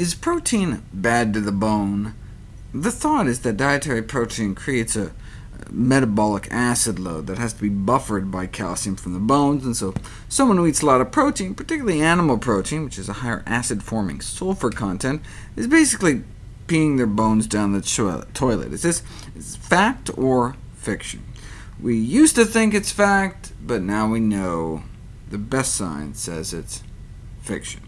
Is protein bad to the bone? The thought is that dietary protein creates a metabolic acid load that has to be buffered by calcium from the bones, and so someone who eats a lot of protein, particularly animal protein, which has a higher acid-forming sulfur content, is basically peeing their bones down the toilet. Is this fact or fiction? We used to think it's fact, but now we know. The best science says it's fiction.